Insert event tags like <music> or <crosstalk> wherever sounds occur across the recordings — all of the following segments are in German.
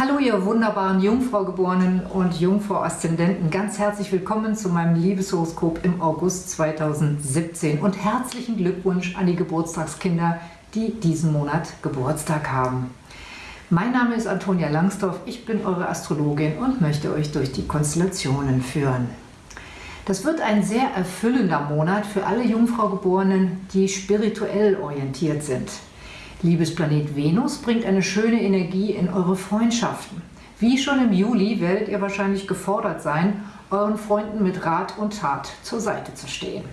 Hallo ihr wunderbaren Jungfraugeborenen und Jungfrau-Aszendenten, ganz herzlich willkommen zu meinem Liebeshoroskop im August 2017 und herzlichen Glückwunsch an die Geburtstagskinder, die diesen Monat Geburtstag haben. Mein Name ist Antonia Langsdorf, ich bin eure Astrologin und möchte euch durch die Konstellationen führen. Das wird ein sehr erfüllender Monat für alle Jungfraugeborenen, die spirituell orientiert sind. Liebesplanet Venus bringt eine schöne Energie in eure Freundschaften. Wie schon im Juli werdet ihr wahrscheinlich gefordert sein, euren Freunden mit Rat und Tat zur Seite zu stehen.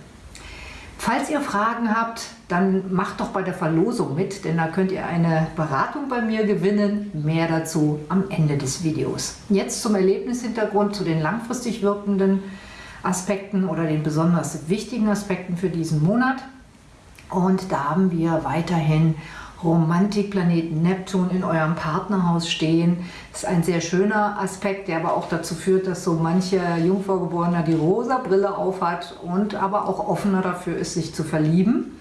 Falls ihr Fragen habt, dann macht doch bei der Verlosung mit, denn da könnt ihr eine Beratung bei mir gewinnen. Mehr dazu am Ende des Videos. Jetzt zum Erlebnishintergrund, zu den langfristig wirkenden Aspekten oder den besonders wichtigen Aspekten für diesen Monat. Und da haben wir weiterhin Romantikplaneten Neptun in eurem Partnerhaus stehen. Das ist ein sehr schöner Aspekt, der aber auch dazu führt, dass so mancher Jungfraugeborener die rosa Brille aufhat und aber auch offener dafür ist, sich zu verlieben.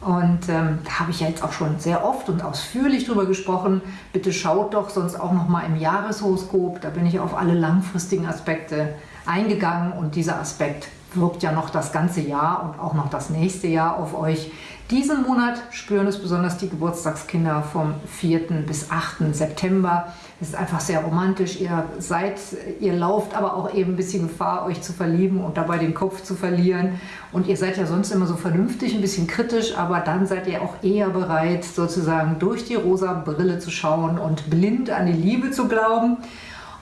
Und ähm, da habe ich ja jetzt auch schon sehr oft und ausführlich drüber gesprochen. Bitte schaut doch sonst auch noch mal im Jahreshoroskop. Da bin ich auf alle langfristigen Aspekte eingegangen und dieser Aspekt wirkt ja noch das ganze Jahr und auch noch das nächste Jahr auf euch. Diesen Monat spüren es besonders die Geburtstagskinder vom 4. bis 8. September. Es ist einfach sehr romantisch. Ihr seid, ihr lauft aber auch eben ein bisschen Gefahr, euch zu verlieben und dabei den Kopf zu verlieren. Und ihr seid ja sonst immer so vernünftig, ein bisschen kritisch, aber dann seid ihr auch eher bereit, sozusagen durch die rosa Brille zu schauen und blind an die Liebe zu glauben.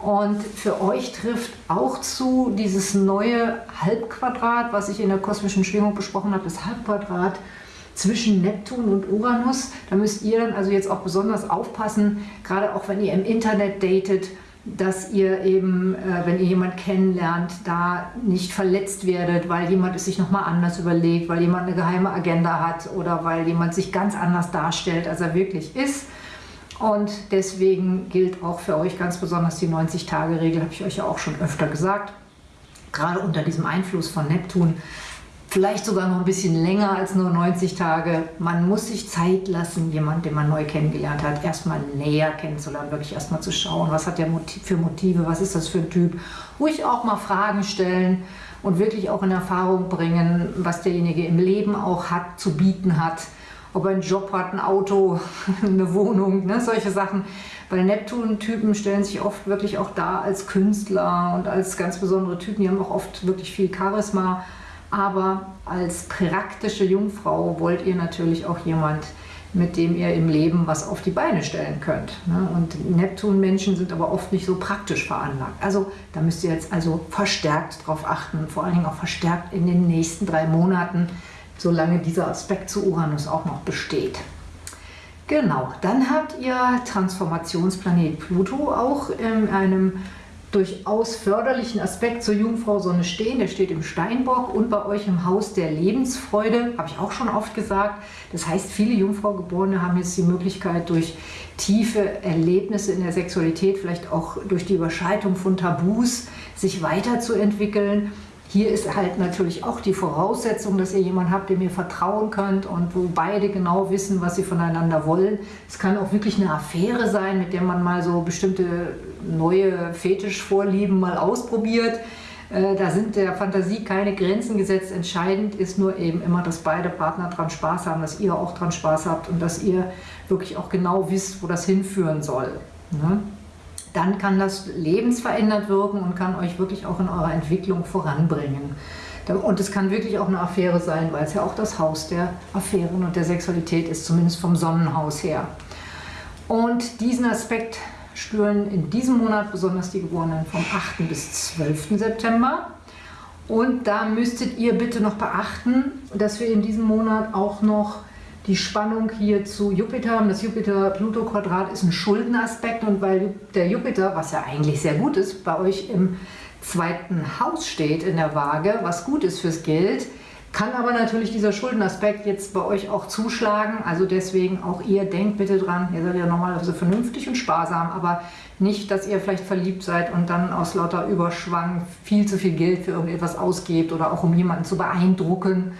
Und für euch trifft auch zu dieses neue Halbquadrat, was ich in der kosmischen Schwingung besprochen habe, das Halbquadrat zwischen Neptun und Uranus. Da müsst ihr dann also jetzt auch besonders aufpassen, gerade auch wenn ihr im Internet datet, dass ihr eben, äh, wenn ihr jemanden kennenlernt, da nicht verletzt werdet, weil jemand es sich nochmal anders überlegt, weil jemand eine geheime Agenda hat oder weil jemand sich ganz anders darstellt, als er wirklich ist. Und deswegen gilt auch für euch ganz besonders die 90-Tage-Regel, habe ich euch ja auch schon öfter gesagt. Gerade unter diesem Einfluss von Neptun, vielleicht sogar noch ein bisschen länger als nur 90 Tage. Man muss sich Zeit lassen, jemanden, den man neu kennengelernt hat, erstmal näher kennenzulernen, wirklich erstmal zu schauen, was hat der für Motive, was ist das für ein Typ. Ruhig auch mal Fragen stellen und wirklich auch in Erfahrung bringen, was derjenige im Leben auch hat, zu bieten hat ob er einen Job hat, ein Auto, <laughs> eine Wohnung, ne, solche Sachen. Weil Neptun-Typen stellen sich oft wirklich auch da als Künstler und als ganz besondere Typen. Die haben auch oft wirklich viel Charisma. Aber als praktische Jungfrau wollt ihr natürlich auch jemand, mit dem ihr im Leben was auf die Beine stellen könnt. Ne? Und Neptun-Menschen sind aber oft nicht so praktisch veranlagt. Also da müsst ihr jetzt also verstärkt drauf achten, vor allen Dingen auch verstärkt in den nächsten drei Monaten, solange dieser Aspekt zu Uranus auch noch besteht. Genau, dann habt ihr Transformationsplanet Pluto auch in einem durchaus förderlichen Aspekt zur Jungfrau Sonne stehen. Der steht im Steinbock und bei euch im Haus der Lebensfreude, habe ich auch schon oft gesagt. Das heißt, viele Jungfraugeborene haben jetzt die Möglichkeit, durch tiefe Erlebnisse in der Sexualität, vielleicht auch durch die Überschreitung von Tabus, sich weiterzuentwickeln hier ist halt natürlich auch die Voraussetzung, dass ihr jemanden habt, dem ihr vertrauen könnt und wo beide genau wissen, was sie voneinander wollen. Es kann auch wirklich eine Affäre sein, mit der man mal so bestimmte neue Fetischvorlieben mal ausprobiert. Äh, da sind der Fantasie keine Grenzen gesetzt. Entscheidend ist nur eben immer, dass beide Partner dran Spaß haben, dass ihr auch dran Spaß habt und dass ihr wirklich auch genau wisst, wo das hinführen soll. Ne? Dann kann das lebensverändert wirken und kann euch wirklich auch in eurer Entwicklung voranbringen. Und es kann wirklich auch eine Affäre sein, weil es ja auch das Haus der Affären und der Sexualität ist, zumindest vom Sonnenhaus her. Und diesen Aspekt spüren in diesem Monat besonders die Geborenen vom 8. bis 12. September. Und da müsstet ihr bitte noch beachten, dass wir in diesem Monat auch noch die Spannung hier zu Jupiter haben. Das Jupiter-Pluto-Quadrat ist ein Schuldenaspekt und weil der Jupiter, was ja eigentlich sehr gut ist, bei euch im zweiten Haus steht in der Waage, was gut ist fürs Geld, kann aber natürlich dieser Schuldenaspekt jetzt bei euch auch zuschlagen. Also deswegen auch ihr denkt bitte dran, ihr seid ja normalerweise vernünftig und sparsam, aber nicht, dass ihr vielleicht verliebt seid und dann aus lauter Überschwang viel zu viel Geld für irgendetwas ausgebt oder auch um jemanden zu beeindrucken.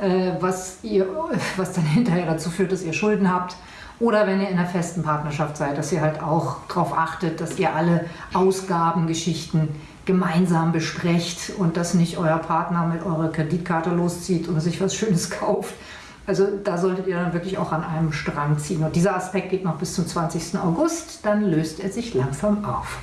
Äh, was, ihr, <laughs> was dann hinterher dazu führt, dass ihr Schulden habt Oder wenn ihr in einer festen Partnerschaft seid, dass ihr halt auch darauf achtet, dass ihr alle Ausgabengeschichten gemeinsam besprecht und dass nicht euer Partner mit eurer Kreditkarte loszieht und sich was Schönes <laughs> kauft. Also da solltet ihr dann wirklich auch an einem Strang ziehen. Und dieser Aspekt geht noch bis zum 20. August, dann löst er sich langsam auf.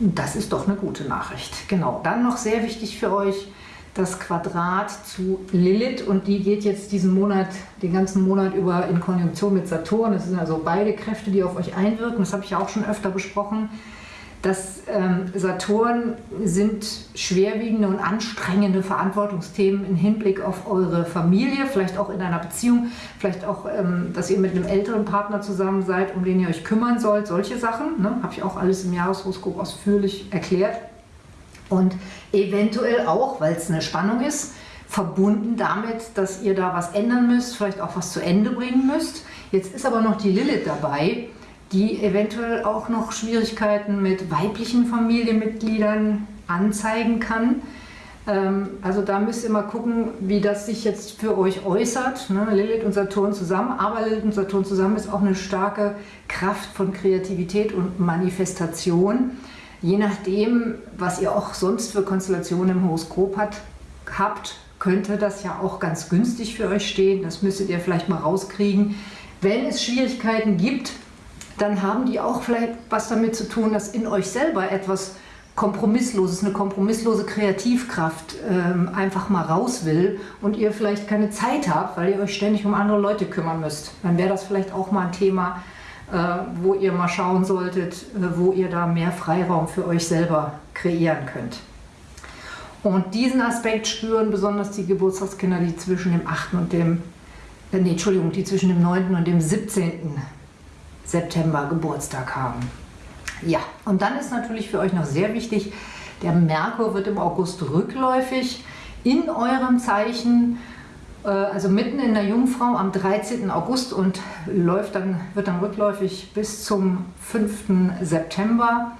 Das ist doch eine gute Nachricht. Genau, dann noch sehr wichtig für euch, das Quadrat zu Lilith und die geht jetzt diesen Monat, den ganzen Monat über in Konjunktion mit Saturn. Das sind also beide Kräfte, die auf euch einwirken. Das habe ich ja auch schon öfter besprochen dass ähm, Saturn sind schwerwiegende und anstrengende Verantwortungsthemen im Hinblick auf eure Familie, vielleicht auch in einer Beziehung, vielleicht auch, ähm, dass ihr mit einem älteren Partner zusammen seid, um den ihr euch kümmern sollt, solche Sachen. Ne? Habe ich auch alles im Jahreshoroskop ausführlich erklärt. Und eventuell auch, weil es eine Spannung ist, verbunden damit, dass ihr da was ändern müsst, vielleicht auch was zu Ende bringen müsst. Jetzt ist aber noch die Lilith dabei die eventuell auch noch Schwierigkeiten mit weiblichen Familienmitgliedern anzeigen kann. Ähm, also da müsst ihr mal gucken, wie das sich jetzt für euch äußert. Ne? Lilith und Saturn zusammen, aber Lilith und Saturn zusammen ist auch eine starke Kraft von Kreativität und Manifestation. Je nachdem, was ihr auch sonst für Konstellationen im Horoskop hat, habt, könnte das ja auch ganz günstig für euch stehen. Das müsstet ihr vielleicht mal rauskriegen. Wenn es Schwierigkeiten gibt, dann haben die auch vielleicht was damit zu tun, dass in euch selber etwas Kompromissloses, eine kompromisslose Kreativkraft ähm, einfach mal raus will und ihr vielleicht keine Zeit habt, weil ihr euch ständig um andere Leute kümmern müsst. Dann wäre das vielleicht auch mal ein Thema, wo ihr mal schauen solltet, äh, wo ihr da mehr Freiraum für euch selber kreieren könnt. Und diesen Aspekt spüren besonders die Geburtstagskinder, die zwischen dem 8. und dem, äh, nee, Entschuldigung, die zwischen dem 9. und dem 17. September Geburtstag haben. Ja, und dann ist natürlich für euch noch sehr wichtig, der Merkur wird im August rückläufig in eurem Zeichen, äh, also mitten in der Jungfrau am 13. August und läuft dann, wird dann rückläufig bis zum 5. September.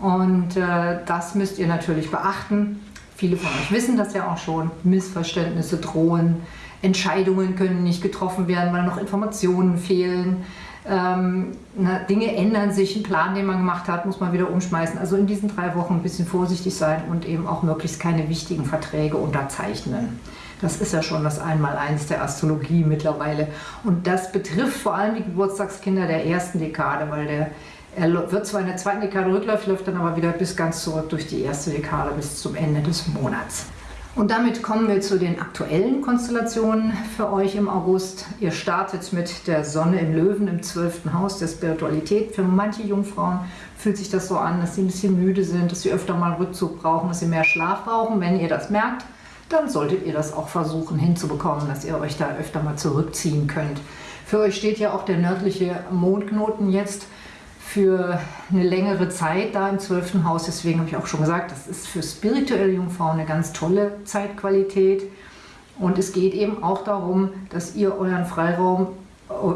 Und äh, das müsst ihr natürlich beachten. Viele von euch wissen das ja auch schon. Missverständnisse drohen, Entscheidungen können nicht getroffen werden, weil noch Informationen fehlen. Ähm, na, Dinge ändern sich, ein Plan, den man gemacht hat, muss man wieder umschmeißen. Also in diesen drei Wochen ein bisschen vorsichtig sein und eben auch möglichst keine wichtigen Verträge unterzeichnen. Das ist ja schon das Einmaleins der Astrologie mittlerweile. Und das betrifft vor allem die Geburtstagskinder der ersten Dekade, weil der er wird zwar in der zweiten Dekade rückläufig, läuft dann aber wieder bis ganz zurück durch die erste Dekade bis zum Ende des Monats. Und damit kommen wir zu den aktuellen Konstellationen für euch im August. Ihr startet mit der Sonne im Löwen im zwölften Haus der Spiritualität. Für manche Jungfrauen fühlt sich das so an, dass sie ein bisschen müde sind, dass sie öfter mal Rückzug brauchen, dass sie mehr Schlaf brauchen. Wenn ihr das merkt, dann solltet ihr das auch versuchen hinzubekommen, dass ihr euch da öfter mal zurückziehen könnt. Für euch steht ja auch der nördliche Mondknoten jetzt für eine längere Zeit da im 12. Haus. Deswegen habe ich auch schon gesagt, das ist für spirituelle Jungfrauen eine ganz tolle Zeitqualität. Und es geht eben auch darum, dass ihr euren Freiraum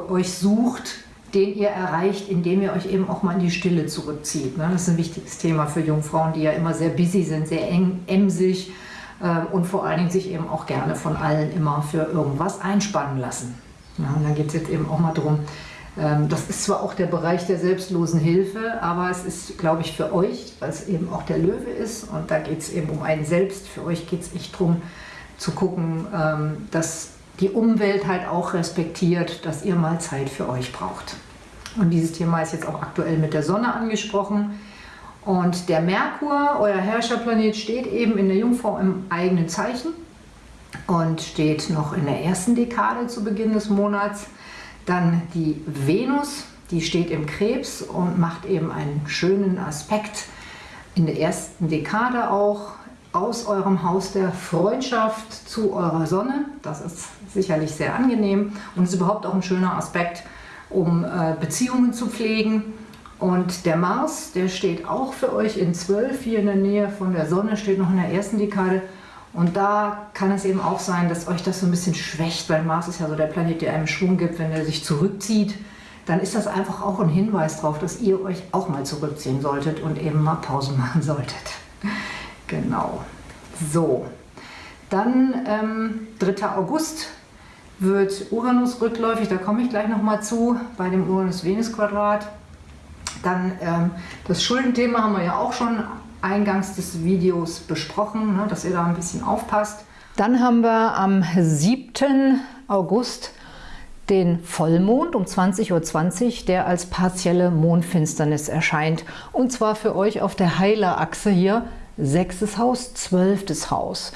euch sucht, den ihr erreicht, indem ihr euch eben auch mal in die Stille zurückzieht. Ne? Das ist ein wichtiges Thema für Jungfrauen, die ja immer sehr busy sind, sehr eng, emsig äh, und vor allen Dingen sich eben auch gerne von allen immer für irgendwas einspannen lassen. und dann geht es jetzt eben auch mal darum, ähm, das ist zwar auch der Bereich der selbstlosen Hilfe, aber es ist, glaube ich, für euch, weil es eben auch der Löwe ist und da geht es eben um einen selbst. Für euch geht es echt darum zu gucken, ähm, dass die Umwelt halt auch respektiert, dass ihr mal Zeit für euch braucht. Und dieses Thema ist jetzt auch aktuell mit der Sonne angesprochen. Und der Merkur, euer Herrscherplanet, steht eben in der Jungfrau im eigenen Zeichen und steht noch in der ersten Dekade zu Beginn des Monats. Dann die Venus, die steht im Krebs und macht eben einen schönen Aspekt in der ersten Dekade auch aus eurem Haus der Freundschaft zu eurer Sonne. Das ist sicherlich sehr angenehm und ist überhaupt auch ein schöner Aspekt, um äh, Beziehungen zu pflegen. Und der Mars, der steht auch für euch in 12 hier in der Nähe von der Sonne, steht noch in der ersten Dekade und da kann es eben auch sein, dass euch das so ein bisschen schwächt, weil Mars ist ja so der Planet, der einem Schwung gibt, wenn er sich zurückzieht. Dann ist das einfach auch ein Hinweis darauf, dass ihr euch auch mal zurückziehen solltet und eben mal Pause <laughs> machen solltet. Genau. So, dann ähm, 3. August. wird Uranus rückläufig, da komme ich gleich nochmal zu, bei dem Uranus-Venus-Quadrat. Dann ähm, das Schuldenthema haben wir ja auch schon eingangs des Videos besprochen, ne, dass ihr da ein bisschen aufpasst. Dann haben wir am 7. August den Vollmond um 20.20 Uhr, der als partielle Mondfinsternis erscheint. Und zwar für euch auf der Heilerachse hier, sechstes Haus, zwölftes Haus.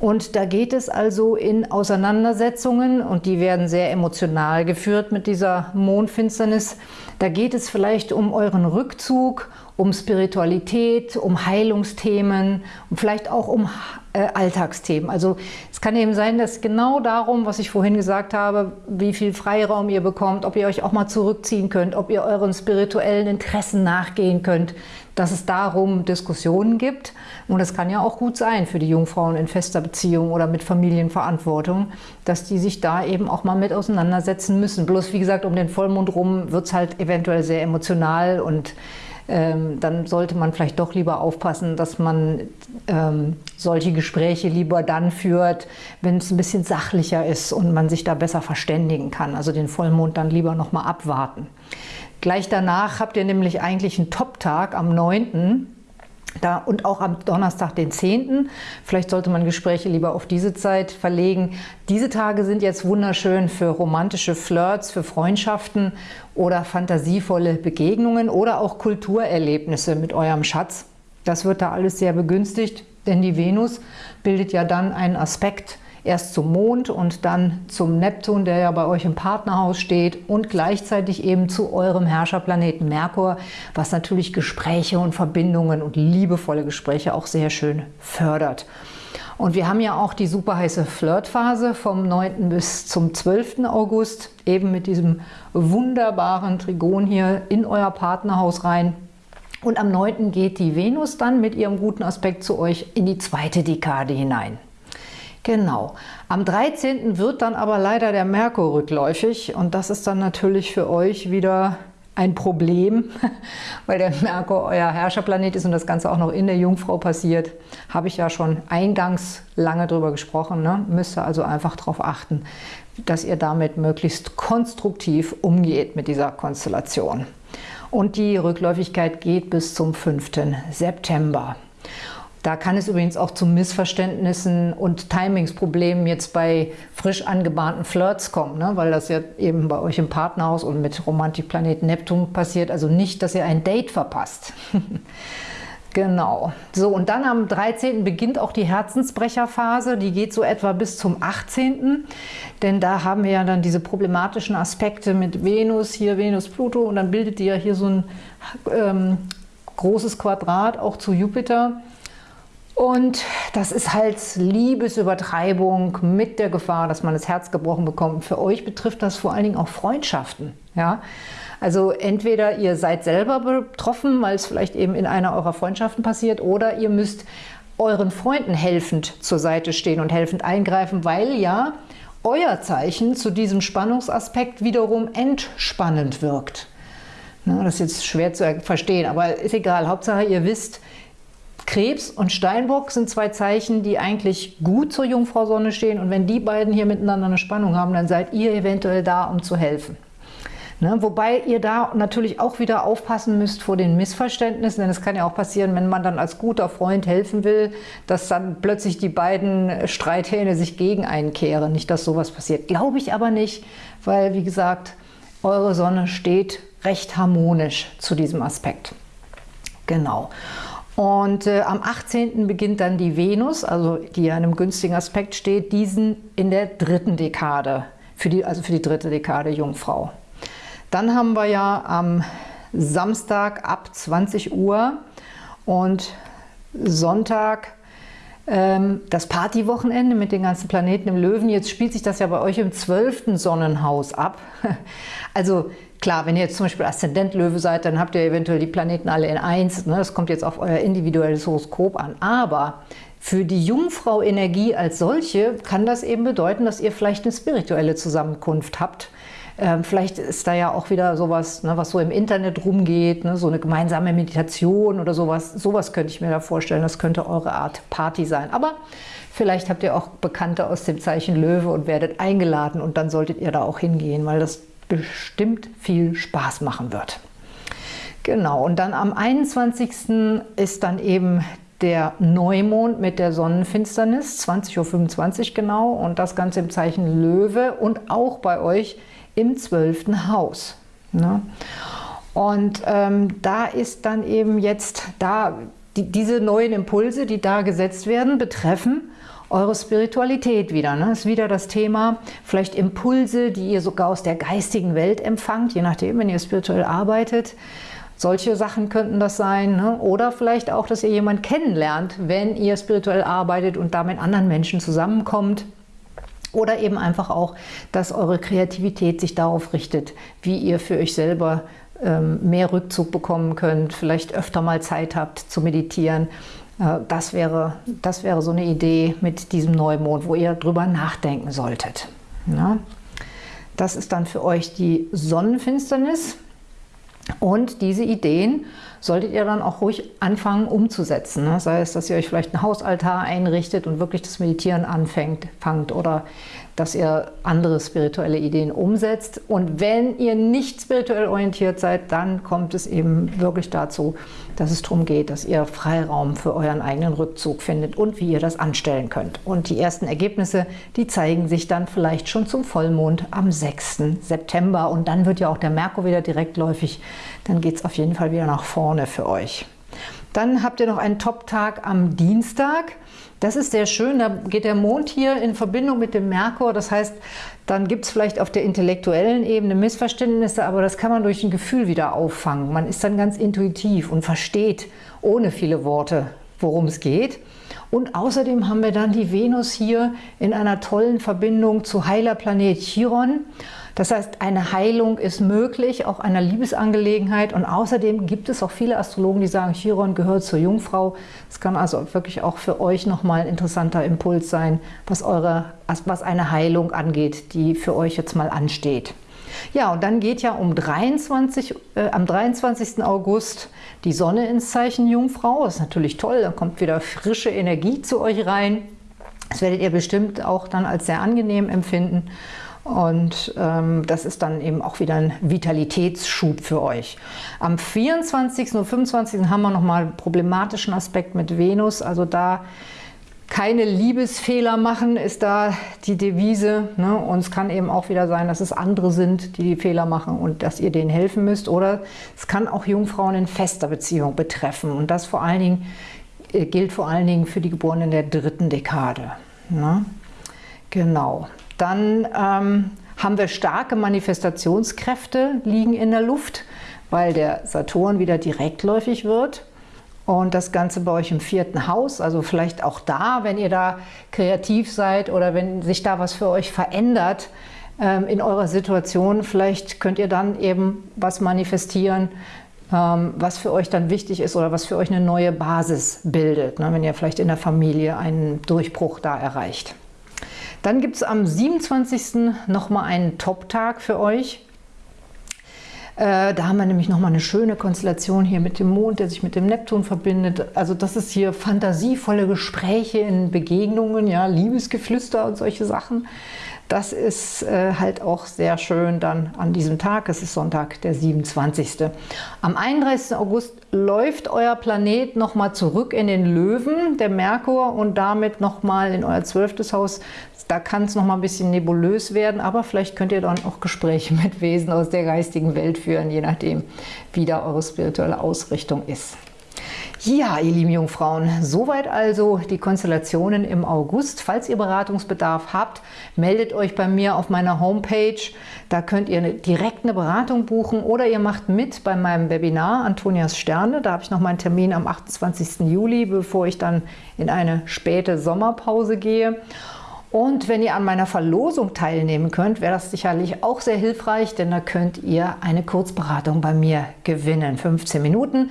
Und da geht es also in Auseinandersetzungen und die werden sehr emotional geführt mit dieser Mondfinsternis. Da geht es vielleicht um euren Rückzug, um Spiritualität, um Heilungsthemen und vielleicht auch um äh, Alltagsthemen. Also es kann eben sein, dass genau darum, was ich vorhin gesagt habe, wie viel Freiraum ihr bekommt, ob ihr euch auch mal zurückziehen könnt, ob ihr euren spirituellen Interessen nachgehen könnt, dass es darum Diskussionen gibt. Und das kann ja auch gut sein für die Jungfrauen in fester Beziehung oder mit Familienverantwortung, dass die sich da eben auch mal mit auseinandersetzen müssen. Bloß wie gesagt, um den Vollmond rum wird es halt eventuell sehr emotional und ähm, dann sollte man vielleicht doch lieber aufpassen, dass man ähm, solche Gespräche lieber dann führt, wenn es ein bisschen sachlicher ist und man sich da besser verständigen kann. Also den Vollmond dann lieber noch mal abwarten. Gleich danach habt ihr nämlich eigentlich einen Top-Tag am 9. Da, und auch am Donnerstag, den 10. Vielleicht sollte man Gespräche lieber auf diese Zeit verlegen. Diese Tage sind jetzt wunderschön für romantische Flirts, für Freundschaften oder fantasievolle Begegnungen oder auch Kulturerlebnisse mit eurem Schatz. Das wird da alles sehr begünstigt, denn die Venus bildet ja dann einen Aspekt erst zum Mond und dann zum Neptun, der ja bei euch im Partnerhaus steht und gleichzeitig eben zu eurem Herrscherplaneten Merkur, was natürlich Gespräche und Verbindungen und liebevolle Gespräche auch sehr schön fördert. Und wir haben ja auch die super heiße Flirtphase vom 9. bis zum 12. August, eben mit diesem wunderbaren Trigon hier in euer Partnerhaus rein. Und am 9. geht die Venus dann mit ihrem guten Aspekt zu euch in die zweite Dekade hinein. Genau. Am 13. wird dann aber leider der Merkur rückläufig und das ist dann natürlich für euch wieder ein Problem, <laughs> weil der Merkur euer Herrscherplanet ist und das Ganze auch noch in der Jungfrau passiert. Habe ich ja schon eingangs lange drüber gesprochen. Ne? Müsst ihr also einfach darauf achten, dass ihr damit möglichst konstruktiv umgeht mit dieser Konstellation. Und die Rückläufigkeit geht bis zum 5. September. Da kann es übrigens auch zu Missverständnissen und Timingsproblemen jetzt bei frisch angebahnten Flirts kommen, ne? weil das ja eben bei euch im Partnerhaus und mit Romantikplanet Neptun passiert. Also nicht, dass ihr ein Date verpasst. <laughs> genau. So, und dann am 13. beginnt auch die Herzensbrecherphase. Die geht so etwa bis zum 18. Denn da haben wir ja dann diese problematischen Aspekte mit Venus, hier Venus, Pluto und dann bildet die ja hier so ein ähm, großes Quadrat auch zu Jupiter. Und das ist halt Liebesübertreibung mit der Gefahr, dass man das Herz gebrochen bekommt. Für euch betrifft das vor allen Dingen auch Freundschaften. Ja? Also entweder ihr seid selber betroffen, weil es vielleicht eben in einer eurer Freundschaften passiert, oder ihr müsst euren Freunden helfend zur Seite stehen und helfend eingreifen, weil ja euer Zeichen zu diesem Spannungsaspekt wiederum entspannend wirkt. Na, das ist jetzt schwer zu verstehen, aber ist egal. Hauptsache ihr wisst, Krebs und Steinbock sind zwei Zeichen, die eigentlich gut zur Jungfrau Sonne stehen. Und wenn die beiden hier miteinander eine Spannung haben, dann seid ihr eventuell da, um zu helfen. Ne? Wobei ihr da natürlich auch wieder aufpassen müsst vor den Missverständnissen, denn es kann ja auch passieren, wenn man dann als guter Freund helfen will, dass dann plötzlich die beiden Streithähne sich gegen einen kehren. Nicht, dass sowas passiert. Glaube ich aber nicht, weil, wie gesagt, eure Sonne steht recht harmonisch zu diesem Aspekt. Genau. Und äh, am 18. beginnt dann die Venus, also die ja in einem günstigen Aspekt steht, diesen in der dritten Dekade, für die, also für die dritte Dekade Jungfrau. Dann haben wir ja am Samstag ab 20 Uhr und Sonntag das Partywochenende mit den ganzen Planeten im Löwen. Jetzt spielt sich das ja bei euch im 12. Sonnenhaus ab. <laughs> Also Klar, wenn ihr jetzt zum Beispiel Aszendent Löwe seid, dann habt ihr eventuell die Planeten alle in 1. Ne? Das kommt jetzt auf euer individuelles Horoskop an. Aber für die Jungfrau-Energie als solche kann das eben bedeuten, dass ihr vielleicht eine spirituelle Zusammenkunft habt, Ähm, vielleicht ist da ja auch wieder sowas, ne, was so im Internet rumgeht, ne, so eine gemeinsame Meditation oder sowas. Sowas könnte ich mir da vorstellen. Das könnte eure Art Party sein. Aber vielleicht habt ihr auch Bekannte aus dem Zeichen Löwe und werdet eingeladen und dann solltet ihr da auch hingehen, weil das bestimmt viel Spaß machen wird. Genau, und dann am 21. ist dann eben der Neumond mit der Sonnenfinsternis, 20.25 Uhr genau, und das Ganze im Zeichen Löwe und auch bei euch im 12. Haus. Ne? Und ähm, da ist dann eben jetzt, da die, diese neuen Impulse, die da gesetzt werden, betreffen eure Spiritualität wieder. Ne? Ist wieder das Thema, vielleicht Impulse, die ihr sogar aus der geistigen Welt empfangt, je nachdem, wenn ihr spirituell arbeitet. Solche Sachen könnten das sein. Ne? Oder vielleicht auch, dass ihr jemanden kennenlernt, wenn ihr spirituell arbeitet und da mit anderen Menschen zusammenkommt. Oder eben einfach auch, dass eure Kreativität sich darauf richtet, wie ihr für euch selber ähm, mehr Rückzug bekommen könnt, vielleicht öfter mal Zeit habt zu meditieren äh, das wäre, das wäre so eine Idee mit diesem Neumond, wo ihr drüber nachdenken solltet. Ja? Das ist dann für euch die Sonnenfinsternis. Und diese Ideen solltet ihr dann auch ruhig anfangen umzusetzen. Ne? Sei es, dass ihr euch vielleicht einen Hausaltar einrichtet und wirklich das Meditieren anfängt fangt oder dass ihr andere spirituelle Ideen umsetzt. Und wenn ihr nicht spirituell orientiert seid, dann kommt es eben wirklich dazu, dass es darum geht, dass ihr Freiraum für euren eigenen Rückzug findet und wie ihr das anstellen könnt. Und die ersten Ergebnisse, die zeigen sich dann vielleicht schon zum Vollmond am 6. September. Und dann wird ja auch der Merkur wieder direktläufig. Dann geht es auf jeden Fall wieder nach vorne für euch. Dann habt ihr noch einen Top-Tag am Dienstag. Das ist sehr schön, da geht der Mond hier in Verbindung mit dem Merkur. Das heißt, dann gibt es vielleicht auf der intellektuellen Ebene Missverständnisse, aber das kann man durch ein Gefühl wieder auffangen. Man ist dann ganz intuitiv und versteht ohne viele Worte, worum es geht. Und außerdem haben wir dann die Venus hier in einer tollen Verbindung zu Heilerplanet Chiron. Das heißt, eine Heilung ist möglich, auch einer Liebesangelegenheit. Und außerdem gibt es auch viele Astrologen, die sagen, Chiron gehört zur Jungfrau. Es kann also wirklich auch für euch nochmal ein interessanter Impuls sein, was, eure, was eine Heilung angeht, die für euch jetzt mal ansteht. Ja, und dann geht ja um 23, äh, am 23. August die Sonne ins Zeichen Jungfrau. Das ist natürlich toll, da kommt wieder frische Energie zu euch rein. Das werdet ihr bestimmt auch dann als sehr angenehm empfinden. Und ähm, das ist dann eben auch wieder ein Vitalitätsschub für euch. Am 24. und 25. haben wir nochmal einen problematischen Aspekt mit Venus. Also da keine Liebesfehler machen, ist da die Devise. Ne? Und es kann eben auch wieder sein, dass es andere sind, die die Fehler machen und dass ihr denen helfen müsst. Oder es kann auch Jungfrauen in fester Beziehung betreffen. Und das vor allen Dingen, äh, gilt vor allen Dingen für die Geborenen der dritten Dekade. Ne? Genau. Dann ähm, haben wir starke Manifestationskräfte liegen in der Luft, weil der Saturn wieder direktläufig wird. Und das Ganze bei euch im vierten Haus, also vielleicht auch da, wenn ihr da kreativ seid oder wenn sich da was für euch verändert ähm, in eurer Situation, vielleicht könnt ihr dann eben was manifestieren, ähm, was für euch dann wichtig ist oder was für euch eine neue Basis bildet, ne, wenn ihr vielleicht in der Familie einen Durchbruch da erreicht. Dann gibt es am 27. nochmal einen Top-Tag für euch. Äh, da haben wir nämlich nochmal eine schöne Konstellation hier mit dem Mond, der sich mit dem Neptun verbindet. Also das ist hier fantasievolle Gespräche in Begegnungen, ja, Liebesgeflüster und solche Sachen. Das ist äh, halt auch sehr schön dann an diesem Tag. Es ist Sonntag, der 27. Am 31. August läuft euer Planet nochmal zurück in den Löwen, der Merkur, und damit nochmal in euer zwölftes Haus. Da kann es nochmal ein bisschen nebulös werden, aber vielleicht könnt ihr dann auch Gespräche mit Wesen aus der geistigen Welt führen, je nachdem, wie da eure spirituelle Ausrichtung ist. Ja, ihr lieben Jungfrauen, soweit also die Konstellationen im August. Falls ihr Beratungsbedarf habt, meldet euch bei mir auf meiner Homepage. Da könnt ihr direkt eine Beratung buchen oder ihr macht mit bei meinem Webinar Antonias Sterne. Da habe ich noch meinen Termin am 28. Juli, bevor ich dann in eine späte Sommerpause gehe. Und wenn ihr an meiner Verlosung teilnehmen könnt, wäre das sicherlich auch sehr hilfreich, denn da könnt ihr eine Kurzberatung bei mir gewinnen. 15 Minuten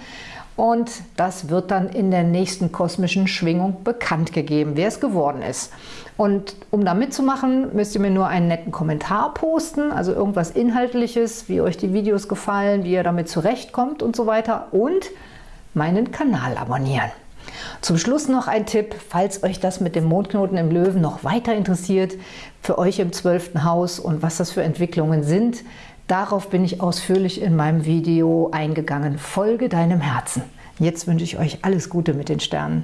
und das wird dann in der nächsten kosmischen Schwingung bekannt gegeben, wer es geworden ist. Und um da mitzumachen, müsst ihr mir nur einen netten Kommentar posten, also irgendwas Inhaltliches, wie euch die Videos gefallen, wie ihr damit zurechtkommt und so weiter und meinen Kanal abonnieren. Zum Schluss noch ein Tipp, falls euch das mit dem Mondknoten im Löwen noch weiter interessiert, für euch im 12. Haus und was das für Entwicklungen sind. Darauf bin ich ausführlich in meinem Video eingegangen. Folge deinem Herzen. Jetzt wünsche ich euch alles Gute mit den Sternen.